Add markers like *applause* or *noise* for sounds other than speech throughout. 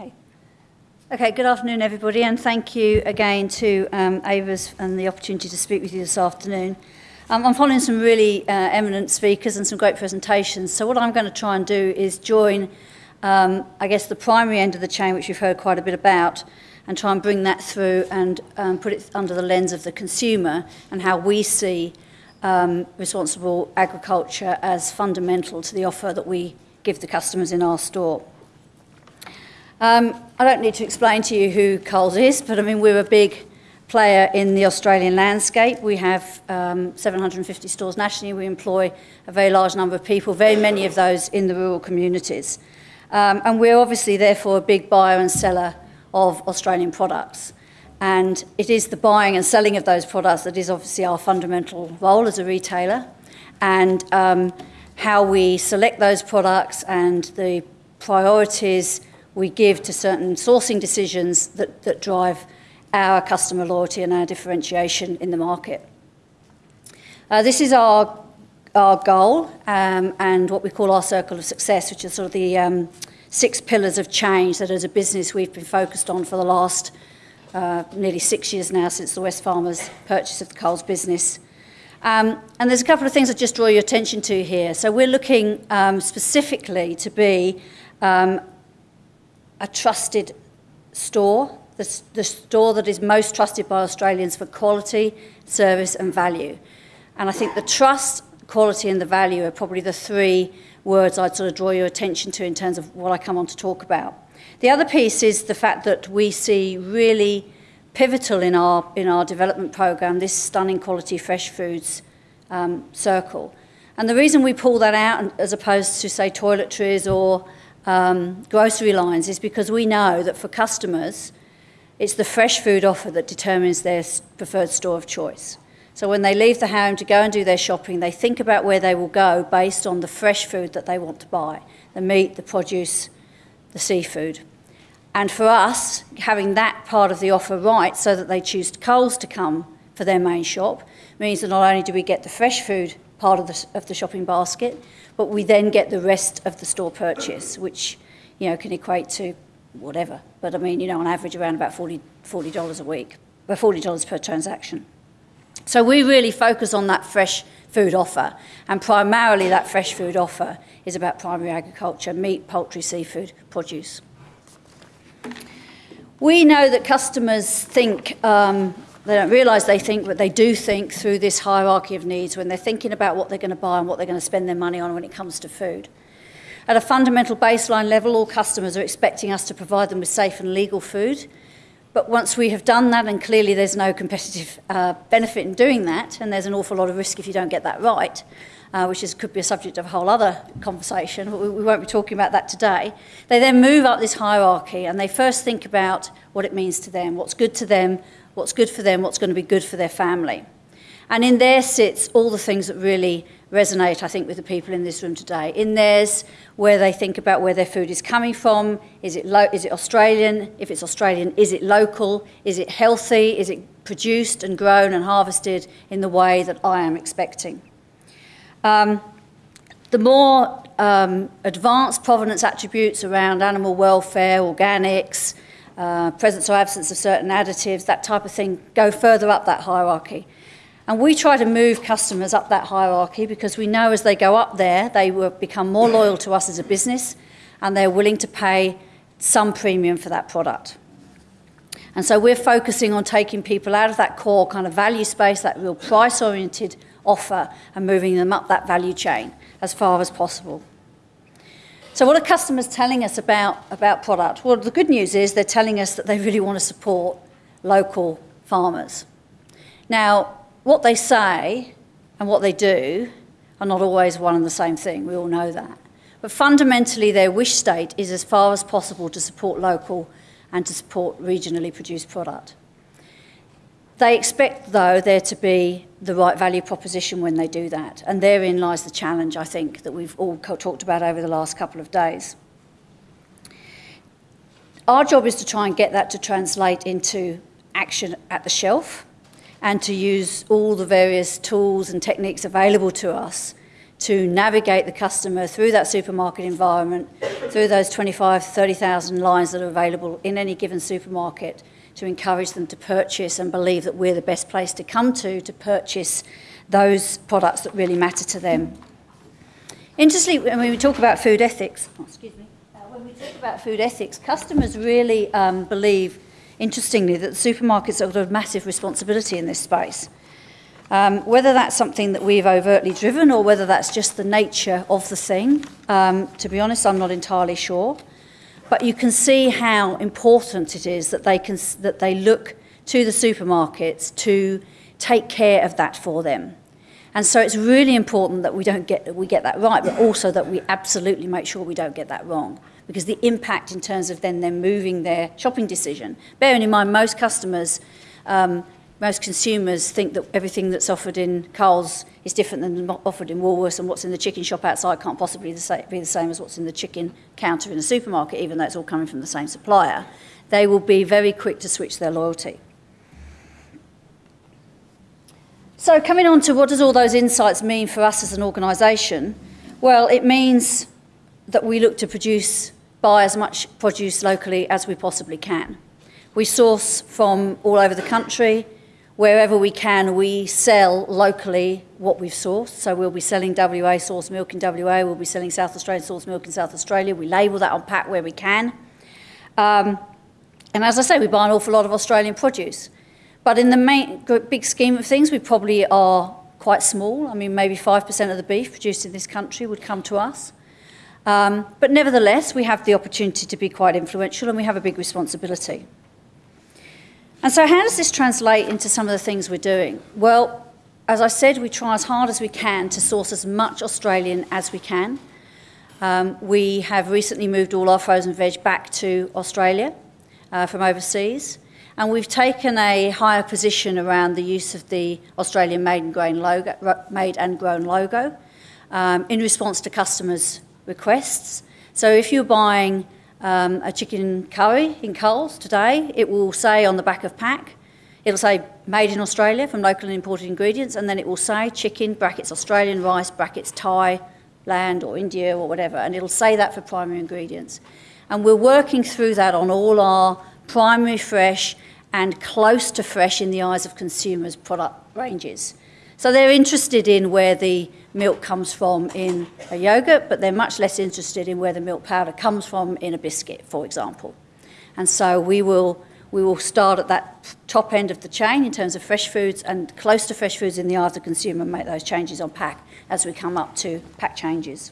Okay. Okay, good afternoon, everybody, and thank you again to um, Avers and the opportunity to speak with you this afternoon. Um, I'm following some really uh, eminent speakers and some great presentations. So what I'm going to try and do is join, um, I guess, the primary end of the chain, which we've heard quite a bit about, and try and bring that through and um, put it under the lens of the consumer and how we see um, responsible agriculture as fundamental to the offer that we give the customers in our store. Um, I don't need to explain to you who Coles is, but I mean, we're a big player in the Australian landscape. We have um, 750 stores nationally. We employ a very large number of people, very many of those in the rural communities. Um, and we're obviously, therefore, a big buyer and seller of Australian products. And it is the buying and selling of those products that is obviously our fundamental role as a retailer. And um, how we select those products and the priorities we give to certain sourcing decisions that, that drive our customer loyalty and our differentiation in the market. Uh, this is our, our goal um, and what we call our circle of success, which is sort of the um, six pillars of change that as a business we've been focused on for the last uh, nearly six years now since the Wesfarmers purchase of the Coles business. Um, and there's a couple of things I just draw your attention to here. So we're looking um, specifically to be um, a trusted store, the, the store that is most trusted by Australians for quality, service, and value. And I think the trust, quality, and the value are probably the three words I'd sort of draw your attention to in terms of what I come on to talk about. The other piece is the fact that we see really pivotal in our, in our development program this stunning quality fresh foods um, circle. And the reason we pull that out as opposed to, say, toiletries or um, grocery lines is because we know that for customers, it's the fresh food offer that determines their preferred store of choice. So when they leave the home to go and do their shopping, they think about where they will go based on the fresh food that they want to buy the meat, the produce, the seafood. And for us, having that part of the offer right so that they choose Coles to come for their main shop means that not only do we get the fresh food part of the, of the shopping basket, but we then get the rest of the store purchase, which you know can equate to whatever. But I mean, you know, on average around about 40 dollars a week, or forty dollars per transaction. So we really focus on that fresh food offer, and primarily that fresh food offer is about primary agriculture, meat, poultry, seafood, produce. We know that customers think um, they don't realise they think, but they do think through this hierarchy of needs when they're thinking about what they're going to buy and what they're going to spend their money on when it comes to food. At a fundamental baseline level, all customers are expecting us to provide them with safe and legal food. But once we have done that, and clearly there's no competitive uh, benefit in doing that, and there's an awful lot of risk if you don't get that right, uh, which is, could be a subject of a whole other conversation, but we, we won't be talking about that today. They then move up this hierarchy and they first think about what it means to them, what's good to them, what's good for them, what's going to be good for their family. And in there sits all the things that really resonate, I think, with the people in this room today. In theirs, where they think about where their food is coming from. Is it, lo- is it Australian? If it's Australian, is it local? Is it healthy? Is it produced and grown and harvested in the way that I am expecting? Um, the more um, advanced provenance attributes around animal welfare, organics, uh, presence or absence of certain additives, that type of thing, go further up that hierarchy. And we try to move customers up that hierarchy because we know as they go up there, they will become more loyal to us as a business and they're willing to pay some premium for that product. And so we're focusing on taking people out of that core kind of value space, that real price oriented offer, and moving them up that value chain as far as possible. So, what are customers telling us about, about product? Well, the good news is they're telling us that they really want to support local farmers. Now, what they say and what they do are not always one and the same thing, we all know that. But fundamentally, their wish state is as far as possible to support local and to support regionally produced product. They expect, though, there to be the right value proposition when they do that. And therein lies the challenge, I think, that we've all talked about over the last couple of days. Our job is to try and get that to translate into action at the shelf and to use all the various tools and techniques available to us to navigate the customer through that supermarket environment, through those 25, 30,000 lines that are available in any given supermarket, to encourage them to purchase and believe that we're the best place to come to to purchase those products that really matter to them. Interestingly, when we talk about food ethics, oh, excuse me, uh, when we talk about food ethics, customers really um, believe, interestingly, that supermarkets have a massive responsibility in this space. Um, whether that's something that we've overtly driven or whether that's just the nature of the thing, um, to be honest, I'm not entirely sure. But you can see how important it is that they, can, that they look to the supermarkets to take care of that for them. And so it's really important that we don't get we get that right, but also that we absolutely make sure we don't get that wrong. Because the impact in terms of then them moving their shopping decision, bearing in mind most customers um, most consumers think that everything that's offered in Coles is different than offered in Woolworths, and what's in the chicken shop outside can't possibly be the same as what's in the chicken counter in a supermarket, even though it's all coming from the same supplier. They will be very quick to switch their loyalty. So, coming on to what does all those insights mean for us as an organisation? Well, it means that we look to produce, buy as much produce locally as we possibly can. We source from all over the country wherever we can, we sell locally what we've sourced. So we'll be selling WA sourced milk in WA, we'll be selling South Australian sourced milk in South Australia. We label that on pack where we can. Um, and as I say, we buy an awful lot of Australian produce. But in the main, big scheme of things, we probably are quite small. I mean, maybe 5% of the beef produced in this country would come to us. Um, but nevertheless, we have the opportunity to be quite influential and we have a big responsibility. And so, how does this translate into some of the things we're doing? Well, as I said, we try as hard as we can to source as much Australian as we can. Um, we have recently moved all our frozen veg back to Australia uh, from overseas, and we've taken a higher position around the use of the Australian made and grown logo, made and grown logo um, in response to customers' requests. So, if you're buying um, a chicken curry in Coles today, it will say on the back of pack, it'll say made in Australia from local and imported ingredients, and then it will say chicken, brackets Australian, rice, brackets Thai, land or India or whatever, and it'll say that for primary ingredients. And we're working through that on all our primary fresh and close to fresh in the eyes of consumers product ranges. So they're interested in where the milk comes from in a yogurt, but they're much less interested in where the milk powder comes from in a biscuit, for example. And so we will, we will start at that top end of the chain in terms of fresh foods and close to fresh foods in the eye of the consumer make those changes on pack as we come up to pack changes.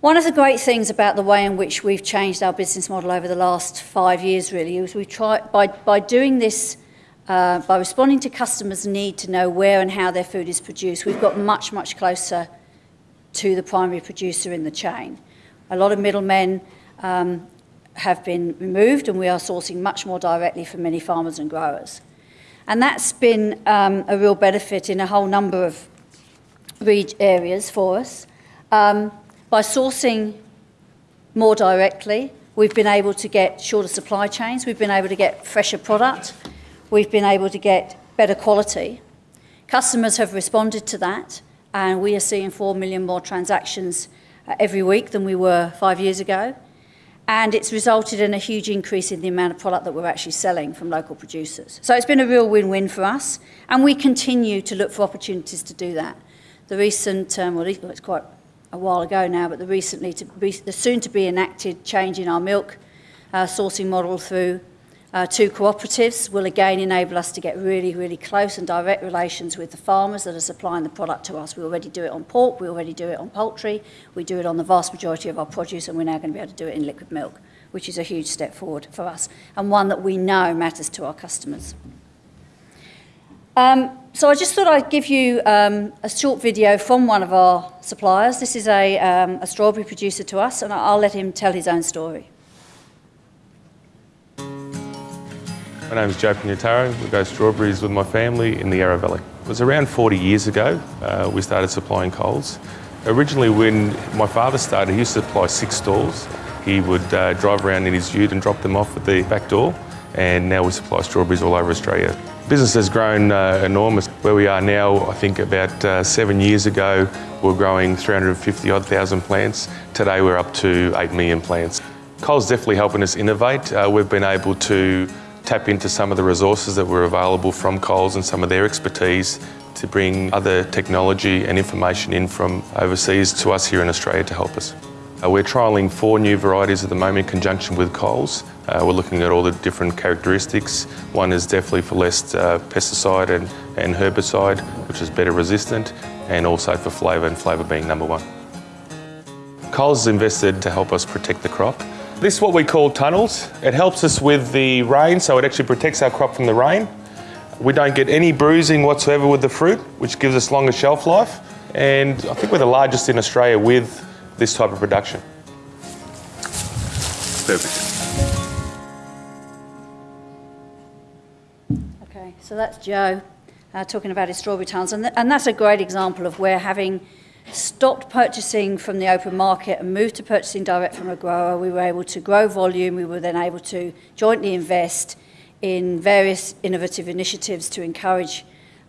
One of the great things about the way in which we've changed our business model over the last five years really is we try by, by doing this uh, by responding to customers' need to know where and how their food is produced, we've got much, much closer to the primary producer in the chain. A lot of middlemen um, have been removed, and we are sourcing much more directly from many farmers and growers. And that's been um, a real benefit in a whole number of areas for us. Um, by sourcing more directly, we've been able to get shorter supply chains, we've been able to get fresher product, we've been able to get better quality. Customers have responded to that, and we are seeing 4 million more transactions uh, every week than we were five years ago. And it's resulted in a huge increase in the amount of product that we're actually selling from local producers. So it's been a real win win for us, and we continue to look for opportunities to do that. The recent, um, well, it's quite a while ago now, but the recently, to be, the soon to be enacted change in our milk uh, sourcing model through uh, two cooperatives will again enable us to get really, really close and direct relations with the farmers that are supplying the product to us. We already do it on pork, we already do it on poultry, we do it on the vast majority of our produce, and we're now going to be able to do it in liquid milk, which is a huge step forward for us and one that we know matters to our customers. Um, so I just thought I'd give you um, a short video from one of our suppliers. This is a, um, a strawberry producer to us, and I'll let him tell his own story. My name is Joe Pignataro. We grow strawberries with my family in the Yarra Valley. It was around 40 years ago uh, we started supplying Coles. Originally when my father started, he used to supply six stalls. He would uh, drive around in his ute and drop them off at the back door and now we supply strawberries all over Australia. Business has grown uh, enormous. Where we are now, I think about uh, seven years ago, we were growing 350 odd thousand plants. Today we're up to 8 million plants. Coles definitely helping us innovate. Uh, we've been able to tap into some of the resources that were available from Coles and some of their expertise to bring other technology and information in from overseas to us here in Australia to help us. Uh, we're trialling four new varieties at the moment in conjunction with Coles. Uh, we're looking at all the different characteristics. One is definitely for less uh, pesticide and, and herbicide, which is better resistant, and also for flavour, and flavour being number one. Coles has invested to help us protect the crop. This is what we call tunnels. It helps us with the rain, so it actually protects our crop from the rain. We don't get any bruising whatsoever with the fruit, which gives us longer shelf life. And I think we're the largest in Australia with this type of production. Perfect. Okay, so that's Joe uh, talking about his strawberry tunnels, and, th- and that's a great example of where having stopped purchasing from the open market and moved to purchasing direct from a grower, we were able to grow volume, we were then able to jointly invest in various innovative initiatives to encourage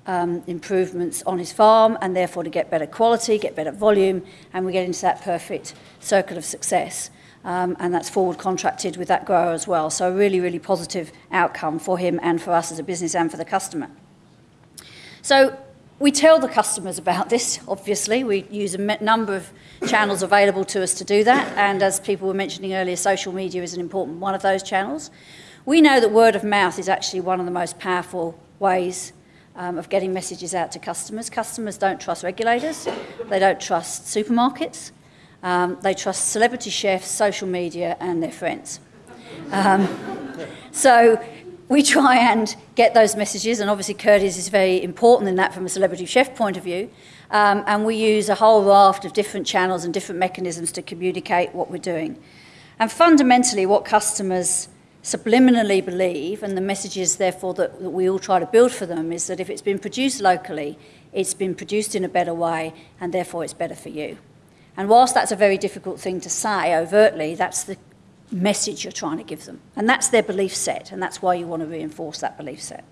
um, improvements on his farm and therefore to get better quality, get better volume, and we get into that perfect circle of success. Um, and that's forward contracted with that grower as well. So, a really, really positive outcome for him and for us as a business and for the customer. So, we tell the customers about this, obviously. We use a number of channels available to us to do that. And as people were mentioning earlier, social media is an important one of those channels. We know that word of mouth is actually one of the most powerful ways um, of getting messages out to customers. Customers don't trust regulators, they don't trust supermarkets, um, they trust celebrity chefs, social media, and their friends. Um, *laughs* so we try and get those messages, and obviously Curtis is very important in that from a celebrity chef point of view. Um, and we use a whole raft of different channels and different mechanisms to communicate what we're doing. And fundamentally, what customers subliminally believe, and the messages, therefore, that, that we all try to build for them is that if it's been produced locally, it's been produced in a better way, and therefore it's better for you. And whilst that's a very difficult thing to say overtly, that's the message you're trying to give them. And that's their belief set, and that's why you want to reinforce that belief set.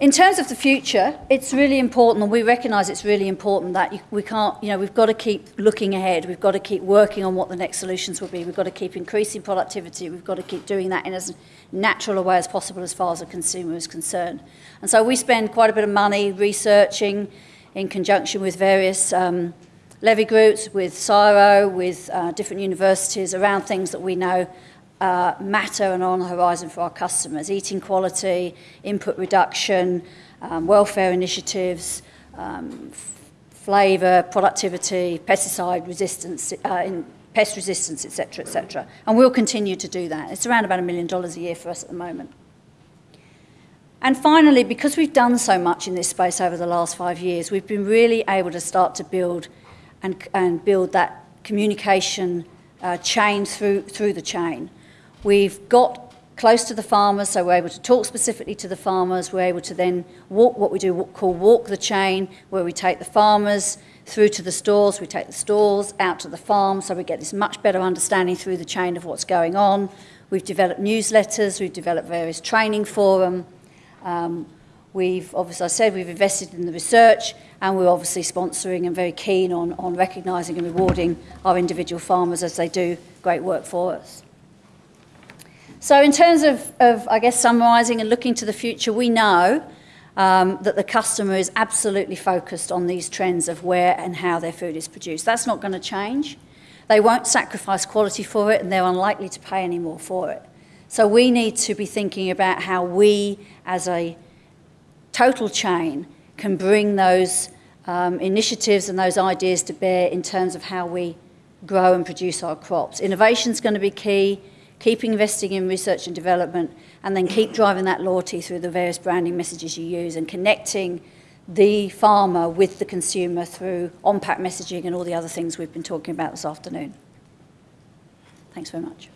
In terms of the future, it's really important, and we recognise it's really important that we can't, you know, we've got to keep looking ahead. We've got to keep working on what the next solutions will be. We've got to keep increasing productivity. We've got to keep doing that in as natural a way as possible as far as the consumer is concerned. And so we spend quite a bit of money researching in conjunction with various um, levy groups, with CSIRO, with uh, different universities around things that we know uh, matter and on the horizon for our customers. Eating quality, input reduction, um, welfare initiatives, um, flavour, productivity, pesticide resistance, uh, in pest resistance, etc., etc. And we'll continue to do that. It's around about a million dollars a year for us at the moment. And finally, because we've done so much in this space over the last five years, we've been really able to start to build and, and build that communication uh, chain through, through the chain. We've got close to the farmers, so we're able to talk specifically to the farmers. We're able to then walk what we do call walk the chain, where we take the farmers through to the stores, we take the stores out to the farm, so we get this much better understanding through the chain of what's going on. We've developed newsletters, we've developed various training for. Um, we've, obviously, I said, we've invested in the research, and we're obviously sponsoring and very keen on, on recognising and rewarding our individual farmers as they do great work for us. So, in terms of, of I guess, summarising and looking to the future, we know um, that the customer is absolutely focused on these trends of where and how their food is produced. That's not going to change. They won't sacrifice quality for it, and they're unlikely to pay any more for it. So, we need to be thinking about how we, as a total chain, can bring those um, initiatives and those ideas to bear in terms of how we grow and produce our crops. Innovation is going to be key keep investing in research and development, and then keep driving that loyalty through the various branding messages you use and connecting the farmer with the consumer through on pack messaging and all the other things we've been talking about this afternoon. Thanks very much.